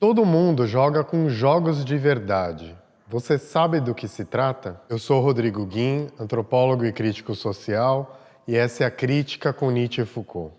Todo mundo joga com jogos de verdade. Você sabe do que se trata? Eu sou Rodrigo Guim, antropólogo e crítico social, e essa é a Crítica com Nietzsche e Foucault.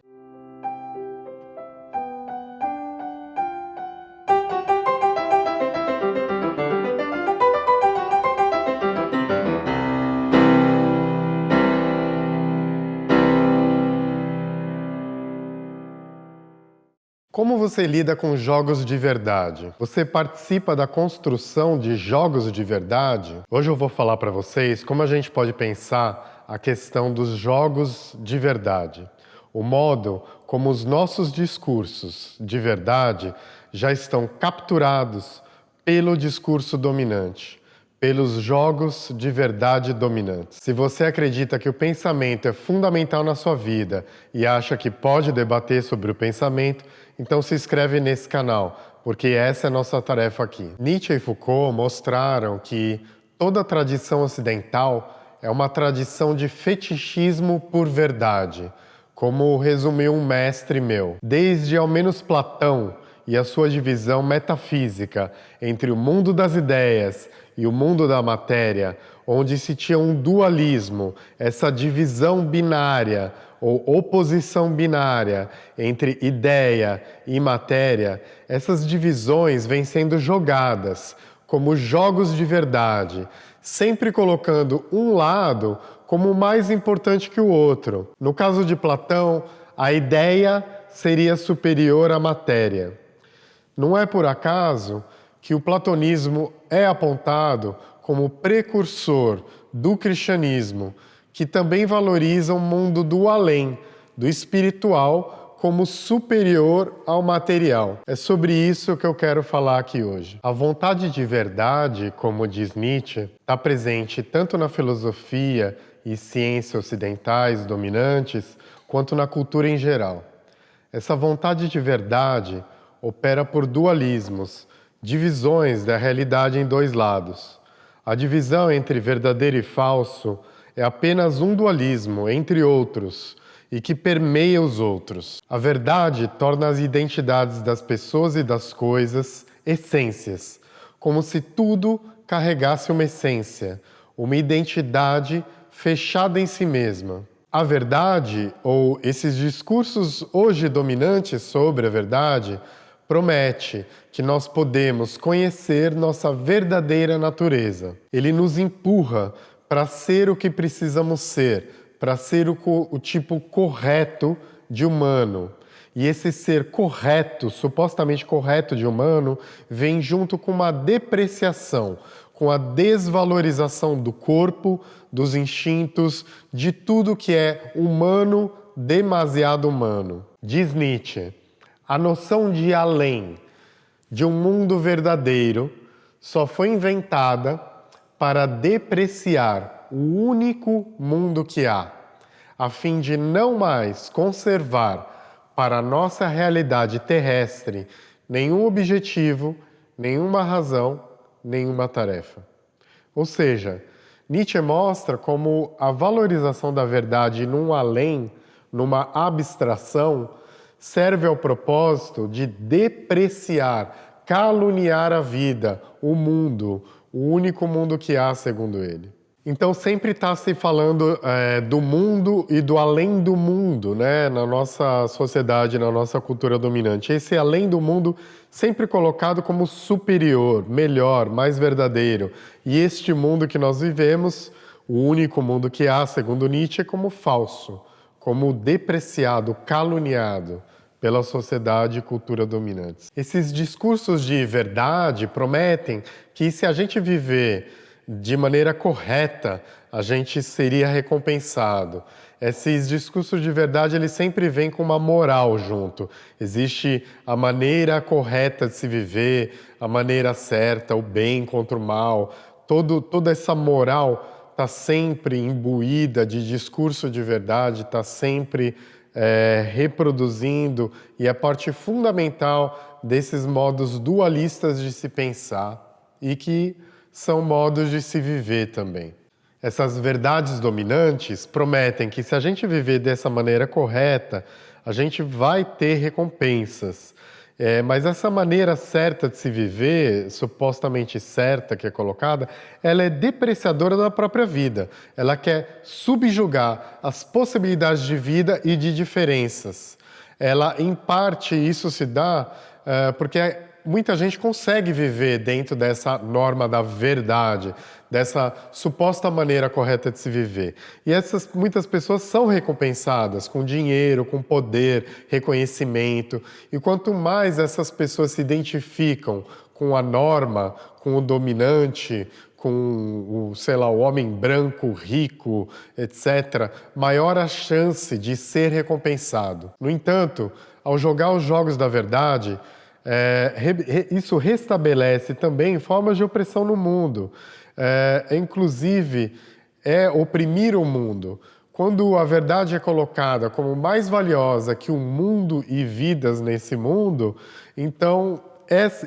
Você lida com jogos de verdade? Você participa da construção de jogos de verdade? Hoje eu vou falar para vocês como a gente pode pensar a questão dos jogos de verdade. O modo como os nossos discursos de verdade já estão capturados pelo discurso dominante pelos jogos de verdade dominantes. Se você acredita que o pensamento é fundamental na sua vida e acha que pode debater sobre o pensamento, então se inscreve nesse canal, porque essa é a nossa tarefa aqui. Nietzsche e Foucault mostraram que toda tradição ocidental é uma tradição de fetichismo por verdade, como resumiu um mestre meu. Desde ao menos Platão e a sua divisão metafísica entre o mundo das ideias e o mundo da matéria, onde se tinha um dualismo, essa divisão binária ou oposição binária entre ideia e matéria, essas divisões vêm sendo jogadas como jogos de verdade, sempre colocando um lado como mais importante que o outro. No caso de Platão, a ideia seria superior à matéria. Não é por acaso que o platonismo é apontado como precursor do cristianismo, que também valoriza o mundo do além, do espiritual, como superior ao material. É sobre isso que eu quero falar aqui hoje. A vontade de verdade, como diz Nietzsche, está presente tanto na filosofia e ciência ocidentais dominantes, quanto na cultura em geral. Essa vontade de verdade opera por dualismos, divisões da realidade em dois lados. A divisão entre verdadeiro e falso é apenas um dualismo, entre outros, e que permeia os outros. A verdade torna as identidades das pessoas e das coisas essências, como se tudo carregasse uma essência, uma identidade fechada em si mesma. A verdade, ou esses discursos hoje dominantes sobre a verdade, promete que nós podemos conhecer nossa verdadeira natureza. Ele nos empurra para ser o que precisamos ser, para ser o, o tipo correto de humano. E esse ser correto, supostamente correto de humano, vem junto com uma depreciação, com a desvalorização do corpo, dos instintos, de tudo que é humano, demasiado humano. Diz Nietzsche, a noção de além, de um mundo verdadeiro, só foi inventada para depreciar o único mundo que há, a fim de não mais conservar para a nossa realidade terrestre nenhum objetivo, nenhuma razão, nenhuma tarefa. Ou seja, Nietzsche mostra como a valorização da verdade num além, numa abstração, serve ao propósito de depreciar, caluniar a vida, o mundo, o único mundo que há, segundo ele. Então sempre está se falando é, do mundo e do além do mundo, né? Na nossa sociedade, na nossa cultura dominante. Esse além do mundo sempre colocado como superior, melhor, mais verdadeiro. E este mundo que nós vivemos, o único mundo que há, segundo Nietzsche, é como falso, como depreciado, caluniado pela sociedade e cultura dominantes. Esses discursos de verdade prometem que se a gente viver de maneira correta, a gente seria recompensado. Esses discursos de verdade, eles sempre vêm com uma moral junto. Existe a maneira correta de se viver, a maneira certa, o bem contra o mal. Todo, toda essa moral está sempre imbuída de discurso de verdade, está sempre é, reproduzindo e é parte fundamental desses modos dualistas de se pensar e que são modos de se viver também. Essas verdades dominantes prometem que se a gente viver dessa maneira correta, a gente vai ter recompensas. É, mas essa maneira certa de se viver, supostamente certa que é colocada, ela é depreciadora da própria vida. Ela quer subjugar as possibilidades de vida e de diferenças. Ela, em parte, isso se dá uh, porque muita gente consegue viver dentro dessa norma da verdade, dessa suposta maneira correta de se viver. E essas muitas pessoas são recompensadas com dinheiro, com poder, reconhecimento. E quanto mais essas pessoas se identificam com a norma, com o dominante, com o, sei lá, o homem branco, rico, etc., maior a chance de ser recompensado. No entanto, ao jogar os jogos da verdade, é, re, isso restabelece também formas de opressão no mundo. É, inclusive, é oprimir o mundo. Quando a verdade é colocada como mais valiosa que o mundo e vidas nesse mundo, então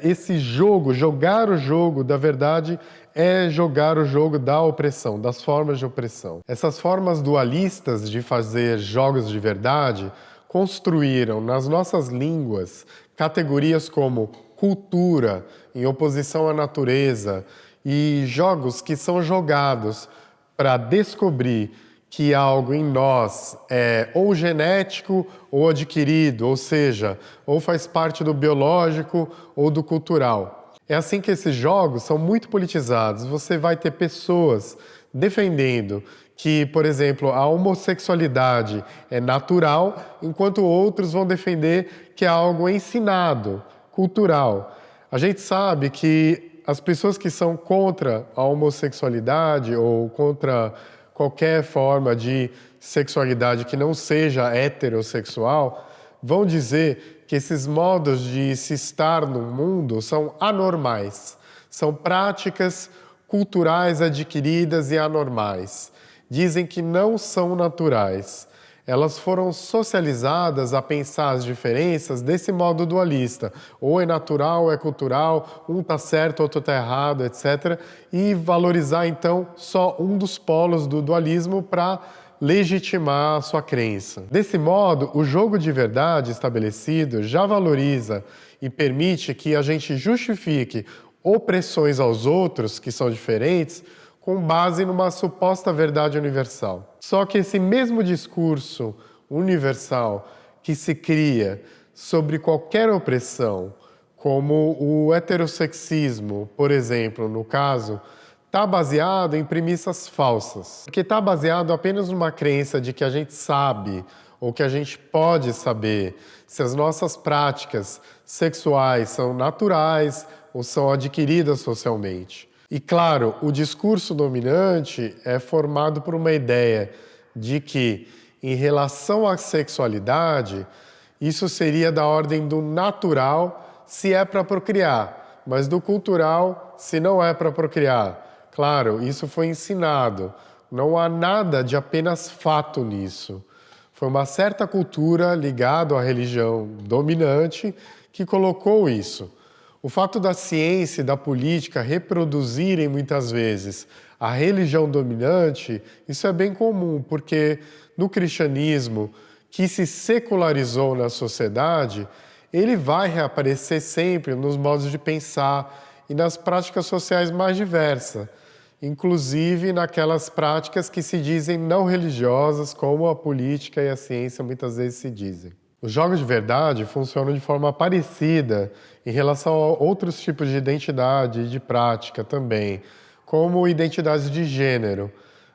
esse jogo, jogar o jogo da verdade, é jogar o jogo da opressão, das formas de opressão. Essas formas dualistas de fazer jogos de verdade construíram nas nossas línguas categorias como cultura, em oposição à natureza, e jogos que são jogados para descobrir que algo em nós é ou genético ou adquirido, ou seja, ou faz parte do biológico ou do cultural. É assim que esses jogos são muito politizados. Você vai ter pessoas defendendo que, por exemplo, a homossexualidade é natural, enquanto outros vão defender que é algo ensinado, cultural. A gente sabe que as pessoas que são contra a homossexualidade ou contra qualquer forma de sexualidade que não seja heterossexual vão dizer que esses modos de se estar no mundo são anormais, são práticas culturais adquiridas e anormais dizem que não são naturais. Elas foram socializadas a pensar as diferenças desse modo dualista. Ou é natural, ou é cultural, um está certo, outro está errado, etc. E valorizar, então, só um dos polos do dualismo para legitimar a sua crença. Desse modo, o jogo de verdade estabelecido já valoriza e permite que a gente justifique opressões aos outros, que são diferentes, com base numa suposta verdade universal. Só que esse mesmo discurso universal que se cria sobre qualquer opressão, como o heterossexismo, por exemplo, no caso, está baseado em premissas falsas. Porque está baseado apenas numa crença de que a gente sabe ou que a gente pode saber se as nossas práticas sexuais são naturais ou são adquiridas socialmente. E claro, o discurso dominante é formado por uma ideia de que, em relação à sexualidade, isso seria da ordem do natural se é para procriar, mas do cultural se não é para procriar. Claro, isso foi ensinado. Não há nada de apenas fato nisso. Foi uma certa cultura ligada à religião dominante que colocou isso. O fato da ciência e da política reproduzirem muitas vezes a religião dominante, isso é bem comum, porque no cristianismo, que se secularizou na sociedade, ele vai reaparecer sempre nos modos de pensar e nas práticas sociais mais diversas, inclusive naquelas práticas que se dizem não religiosas, como a política e a ciência muitas vezes se dizem. Os jogos de verdade funcionam de forma parecida em relação a outros tipos de identidade e de prática também, como identidades de gênero.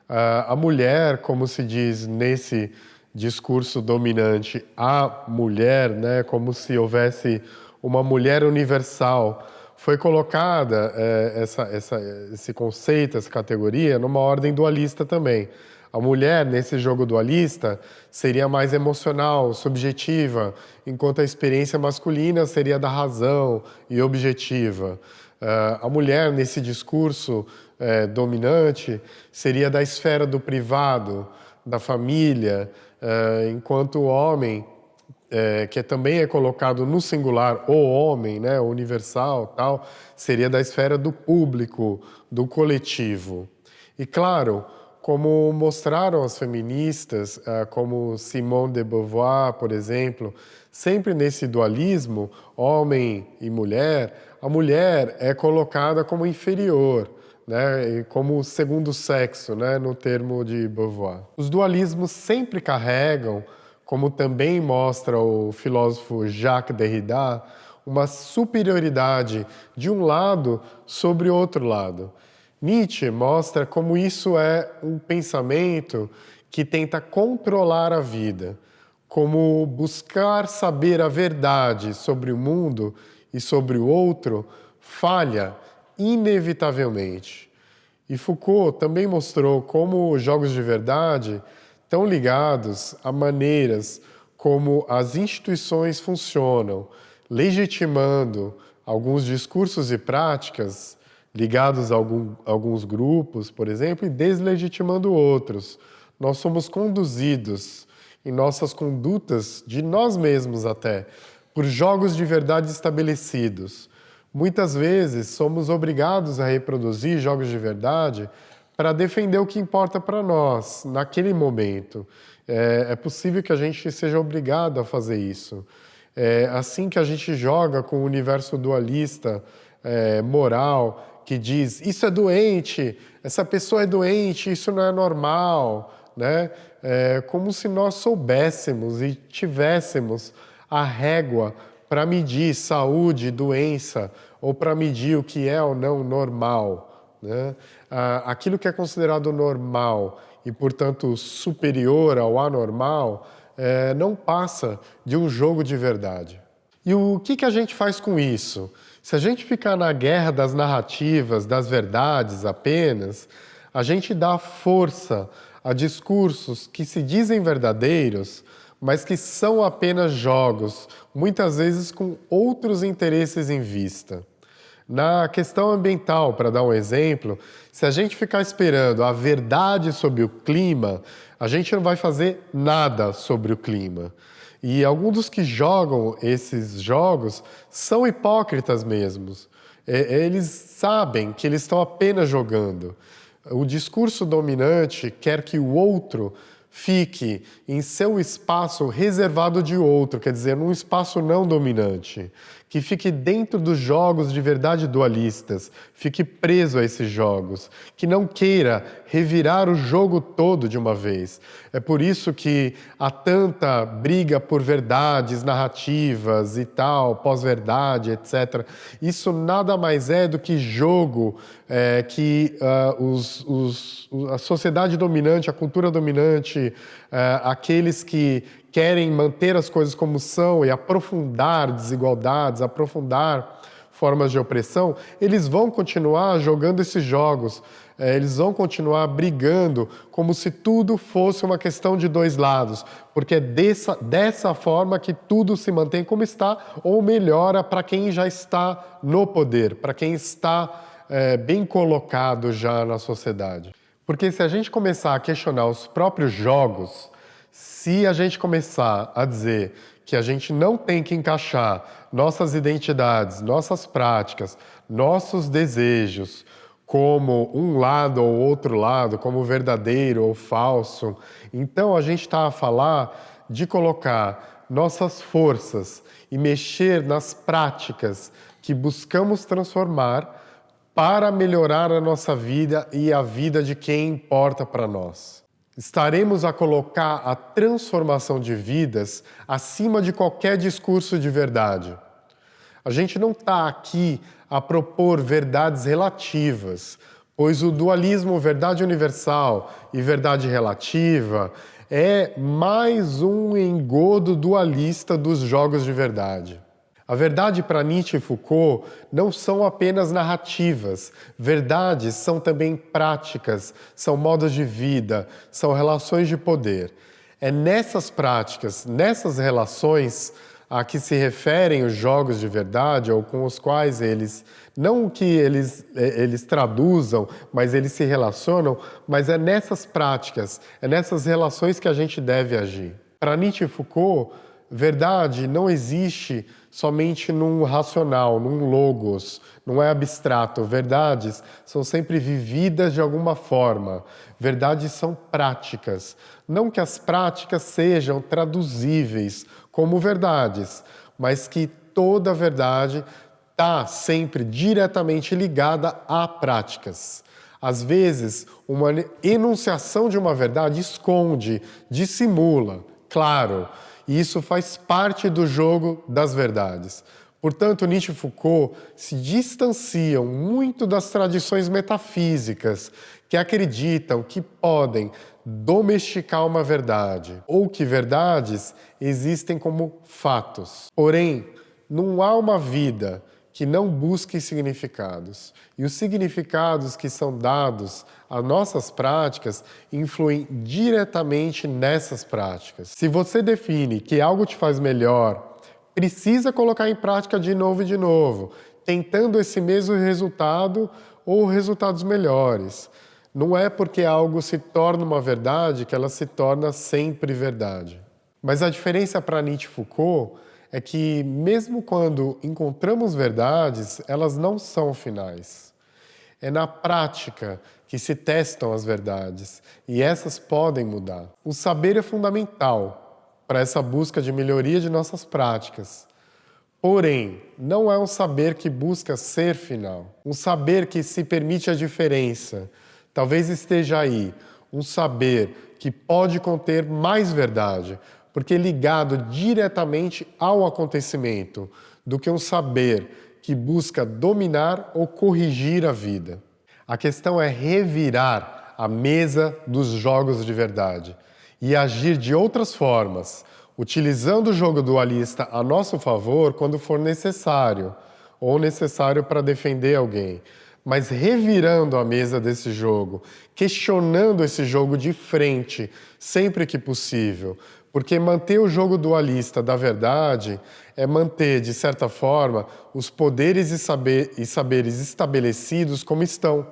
A mulher, como se diz nesse discurso dominante, a mulher, né, como se houvesse uma mulher universal, foi colocada é, essa, essa, esse conceito, essa categoria, numa ordem dualista também. A mulher, nesse jogo dualista, seria mais emocional, subjetiva, enquanto a experiência masculina seria da razão e objetiva. Uh, a mulher, nesse discurso uh, dominante, seria da esfera do privado, da família, uh, enquanto o homem, que também é colocado no singular, o homem, né, universal, tal, seria da esfera do público, do coletivo. E claro, como mostraram as feministas, ah, como Simone de Beauvoir, por exemplo, sempre nesse dualismo, homem e mulher, a mulher é colocada como inferior, né, como segundo sexo, né, no termo de Beauvoir. Os dualismos sempre carregam, como também mostra o filósofo Jacques Derrida, uma superioridade de um lado sobre o outro lado. Nietzsche mostra como isso é um pensamento que tenta controlar a vida, como buscar saber a verdade sobre o mundo e sobre o outro falha inevitavelmente. E Foucault também mostrou como os jogos de verdade estão ligados a maneiras como as instituições funcionam, legitimando alguns discursos e práticas ligados a algum, alguns grupos, por exemplo, e deslegitimando outros. Nós somos conduzidos em nossas condutas, de nós mesmos até, por jogos de verdade estabelecidos. Muitas vezes somos obrigados a reproduzir jogos de verdade para defender o que importa para nós, naquele momento. É, é, possível que a gente seja obrigado a fazer isso. É assim que a gente joga com o universo dualista, é, moral, que diz isso é doente, essa pessoa é doente, isso não é normal, né? É como se nós soubéssemos e tivéssemos a régua para medir saúde, doença, ou para medir o que é ou não normal. Né? Aquilo que é considerado normal e, portanto, superior ao anormal, é, não passa de um jogo de verdade. E o que, que a gente faz com isso? Se a gente ficar na guerra das narrativas, das verdades apenas, a gente dá força a discursos que se dizem verdadeiros, mas que são apenas jogos, muitas vezes com outros interesses em vista. Na questão ambiental, para dar um exemplo, se a gente ficar esperando a verdade sobre o clima, a gente não vai fazer nada sobre o clima. E alguns dos que jogam esses jogos são hipócritas mesmos. Eles sabem que eles estão apenas jogando. O discurso dominante quer que o outro fique em seu espaço reservado de outro, quer dizer, num espaço não dominante que fique dentro dos jogos de verdade dualistas, fique preso a esses jogos, que não queira revirar o jogo todo de uma vez. É por isso que há tanta briga por verdades narrativas e tal, pós-verdade, etc. Isso nada mais é do que jogo é, que uh, os, os, a sociedade dominante, a cultura dominante, uh, aqueles que querem manter as coisas como são e aprofundar desigualdades, aprofundar formas de opressão, eles vão continuar jogando esses jogos, é, eles vão continuar brigando como se tudo fosse uma questão de dois lados, porque é dessa, dessa forma que tudo se mantém como está ou melhora para quem já está no poder, para quem está é, bem colocado já na sociedade. Porque se a gente começar a questionar os próprios jogos, se a gente começar a dizer que a gente não tem que encaixar nossas identidades, nossas práticas, nossos desejos como um lado ou outro lado, como verdadeiro ou falso, então a gente está a falar de colocar nossas forças e mexer nas práticas que buscamos transformar para melhorar a nossa vida e a vida de quem importa para nós estaremos a colocar a transformação de vidas acima de qualquer discurso de verdade. A gente não está aqui a propor verdades relativas, pois o dualismo verdade universal e verdade relativa é mais um engodo dualista dos jogos de verdade. A verdade para Nietzsche e Foucault não são apenas narrativas. Verdades são também práticas, são modos de vida, são relações de poder. É nessas práticas, nessas relações a que se referem os jogos de verdade ou com os quais eles, não que eles, é, eles traduzam, mas eles se relacionam, mas é nessas práticas, é nessas relações que a gente deve agir. Para Nietzsche e Foucault, verdade não existe somente num racional, num logos, não é abstrato. Verdades são sempre vividas de alguma forma. Verdades são práticas. Não que as práticas sejam traduzíveis como verdades, mas que toda verdade está sempre diretamente ligada a práticas. Às vezes, uma enunciação de uma verdade esconde, dissimula, claro, e isso faz parte do jogo das verdades. Portanto, Nietzsche e Foucault se distanciam muito das tradições metafísicas que acreditam que podem domesticar uma verdade ou que verdades existem como fatos. Porém, não há uma vida que não busquem significados. E os significados que são dados às nossas práticas influem diretamente nessas práticas. Se você define que algo te faz melhor, precisa colocar em prática de novo e de novo, tentando esse mesmo resultado ou resultados melhores. Não é porque algo se torna uma verdade que ela se torna sempre verdade. Mas a diferença para Nietzsche e Foucault é que, mesmo quando encontramos verdades, elas não são finais. É na prática que se testam as verdades e essas podem mudar. O saber é fundamental para essa busca de melhoria de nossas práticas. Porém, não é um saber que busca ser final. Um saber que se permite a diferença. Talvez esteja aí um saber que pode conter mais verdade, porque ligado diretamente ao acontecimento, do que um saber que busca dominar ou corrigir a vida. A questão é revirar a mesa dos jogos de verdade e agir de outras formas, utilizando o jogo dualista a nosso favor quando for necessário, ou necessário para defender alguém, mas revirando a mesa desse jogo, questionando esse jogo de frente, sempre que possível, porque manter o jogo dualista da verdade é manter, de certa forma, os poderes e, saber, e saberes estabelecidos como estão.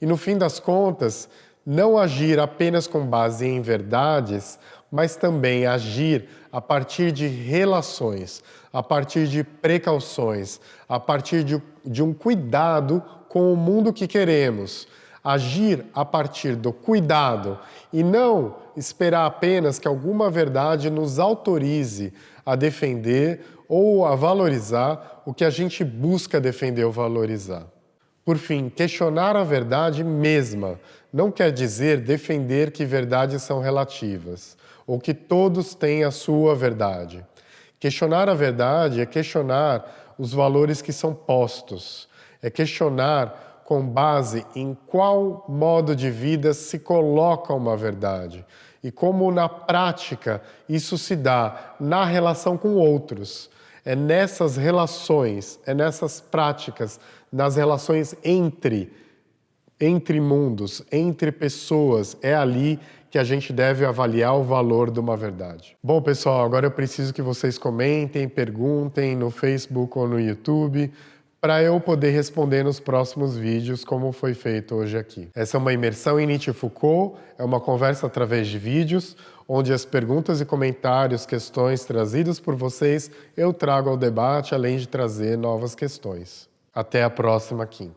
E, no fim das contas, não agir apenas com base em verdades, mas também agir a partir de relações, a partir de precauções, a partir de, de um cuidado com o mundo que queremos, agir a partir do cuidado e não esperar apenas que alguma verdade nos autorize a defender ou a valorizar o que a gente busca defender ou valorizar. Por fim, questionar a verdade mesma não quer dizer defender que verdades são relativas ou que todos têm a sua verdade. Questionar a verdade é questionar os valores que são postos, é questionar com base em qual modo de vida se coloca uma verdade e como na prática isso se dá na relação com outros. É nessas relações, é nessas práticas, nas relações entre, entre mundos, entre pessoas, é ali que a gente deve avaliar o valor de uma verdade. Bom, pessoal, agora eu preciso que vocês comentem, perguntem no Facebook ou no YouTube, para eu poder responder nos próximos vídeos, como foi feito hoje aqui. Essa é uma imersão em Nietzsche e Foucault, é uma conversa através de vídeos, onde as perguntas e comentários, questões trazidas por vocês, eu trago ao debate, além de trazer novas questões. Até a próxima quinta.